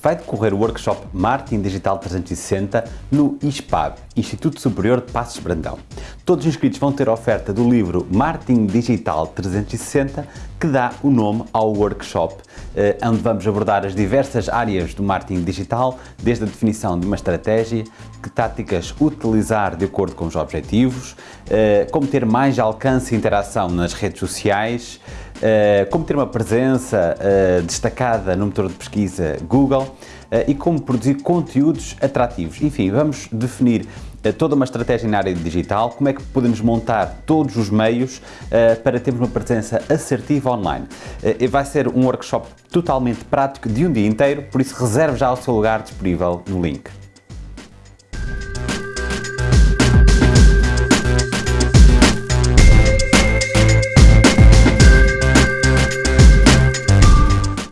vai decorrer o workshop Marketing Digital 360 no ISPAB, Instituto Superior de Passos Brandão. Todos os inscritos vão ter a oferta do livro Marketing Digital 360, que dá o nome ao workshop, eh, onde vamos abordar as diversas áreas do marketing digital, desde a definição de uma estratégia, que táticas utilizar de acordo com os objetivos, eh, como ter mais alcance e interação nas redes sociais, como ter uma presença destacada no motor de pesquisa Google e como produzir conteúdos atrativos. Enfim, vamos definir toda uma estratégia na área digital, como é que podemos montar todos os meios uh, para termos uma presença assertiva online. Uh, vai ser um workshop totalmente prático de um dia inteiro, por isso reserve já o seu lugar disponível no link.